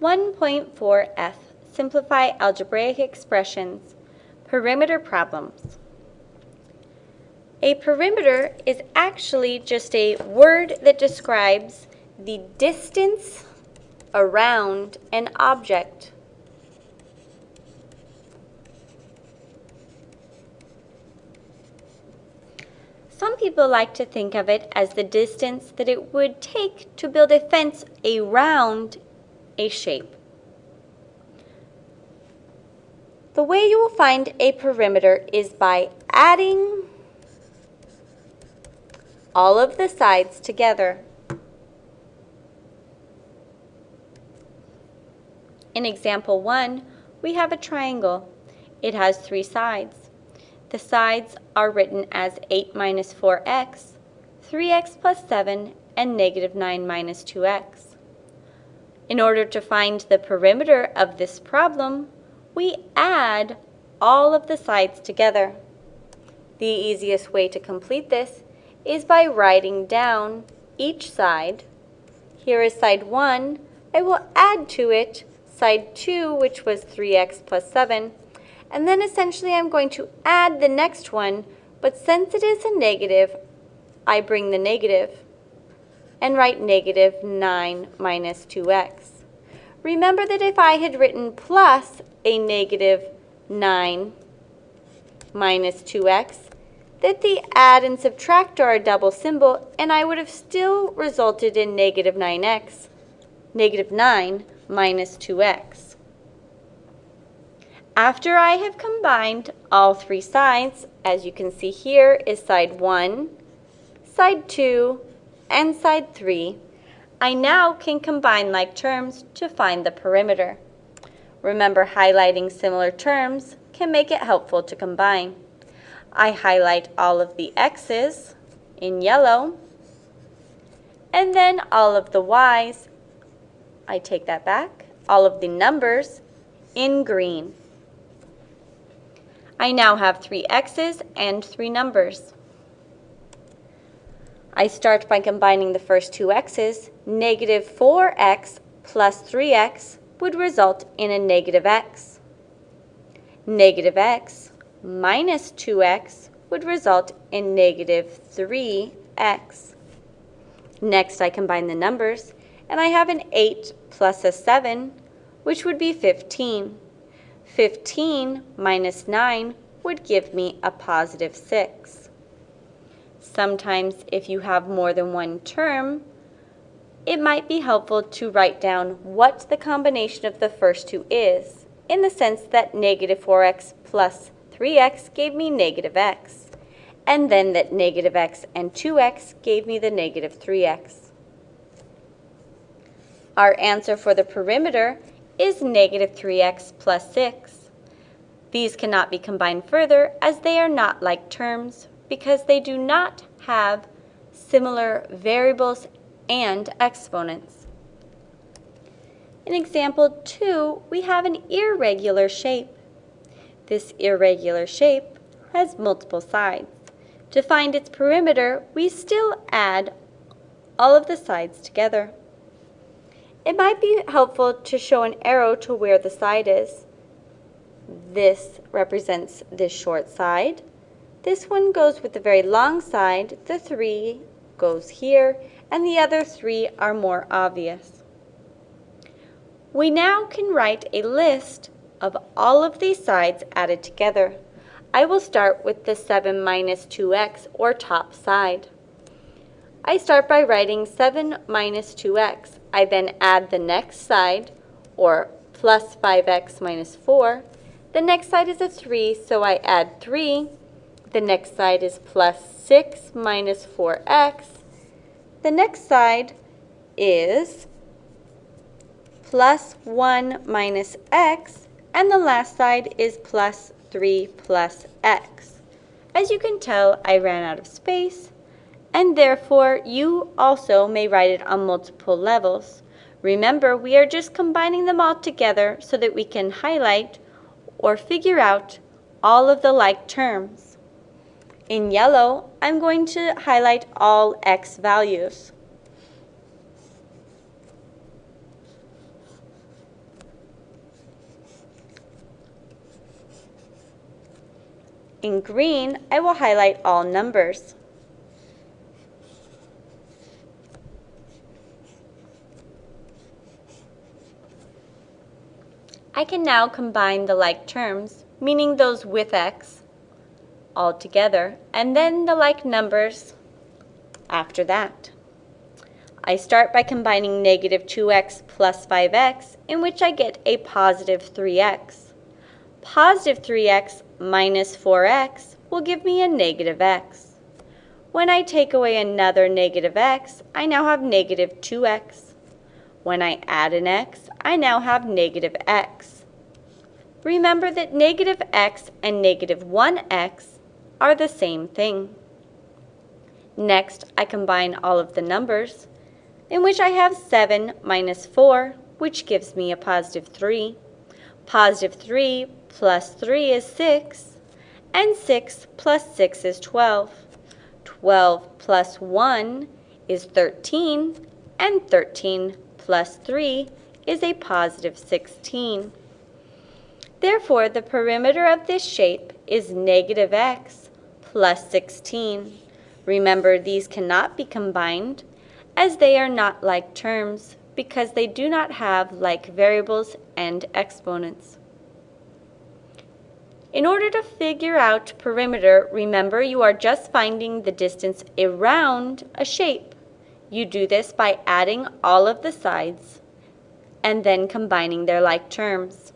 1.4f, Simplify Algebraic Expressions, Perimeter Problems. A perimeter is actually just a word that describes the distance around an object. Some people like to think of it as the distance that it would take to build a fence around a shape. The way you will find a perimeter is by adding all of the sides together. In example 1, we have a triangle. It has three sides. The sides are written as 8 minus 4x, 3x plus 7, and negative 9 minus 2x. In order to find the perimeter of this problem, we add all of the sides together. The easiest way to complete this is by writing down each side. Here is side 1. I will add to it side 2, which was 3x plus 7. And then essentially I'm going to add the next one, but since it is a negative, I bring the negative and write negative 9 minus 2x. Remember that if I had written plus a negative 9 minus 2x, that the add and subtract are a double symbol, and I would have still resulted in negative 9x, negative 9 minus 2x. After I have combined all three sides, as you can see here is side 1, side 2, and side 3, I now can combine like terms to find the perimeter. Remember highlighting similar terms can make it helpful to combine. I highlight all of the x's in yellow and then all of the y's, I take that back, all of the numbers in green. I now have three x's and three numbers. I start by combining the first two x's. Negative 4x plus 3x would result in a negative x. Negative x minus 2x would result in negative 3x. Next, I combine the numbers, and I have an 8 plus a 7, which would be 15. 15 minus 9 would give me a positive 6. Sometimes if you have more than one term, it might be helpful to write down what the combination of the first two is, in the sense that negative 4x plus 3x gave me negative x, and then that negative x and 2x gave me the negative 3x. Our answer for the perimeter is negative 3x plus 6. These cannot be combined further as they are not like terms because they do not have similar variables and exponents. In example 2, we have an irregular shape. This irregular shape has multiple sides. To find its perimeter, we still add all of the sides together. It might be helpful to show an arrow to where the side is. This represents this short side. This one goes with the very long side, the 3 goes here, and the other three are more obvious. We now can write a list of all of these sides added together. I will start with the 7 minus 2x, or top side. I start by writing 7 minus 2x. I then add the next side, or plus 5x minus 4. The next side is a 3, so I add 3 the next side is plus 6 minus 4x. The next side is plus 1 minus x. And the last side is plus 3 plus x. As you can tell, I ran out of space. And therefore, you also may write it on multiple levels. Remember, we are just combining them all together so that we can highlight or figure out all of the like terms. In yellow, I'm going to highlight all x values. In green, I will highlight all numbers. I can now combine the like terms, meaning those with x, all together, and then the like numbers after that. I start by combining negative 2x plus 5x, in which I get a positive 3x. Positive 3x minus 4x will give me a negative x. When I take away another negative x, I now have negative 2x. When I add an x, I now have negative x. Remember that negative x and negative 1x are the same thing. Next, I combine all of the numbers, in which I have 7 minus 4, which gives me a positive 3. Positive 3 plus 3 is 6, and 6 plus 6 is 12. 12 plus 1 is 13, and 13 plus 3 is a positive 16. Therefore, the perimeter of this shape is negative x plus 16. Remember, these cannot be combined as they are not like terms because they do not have like variables and exponents. In order to figure out perimeter, remember you are just finding the distance around a shape. You do this by adding all of the sides and then combining their like terms.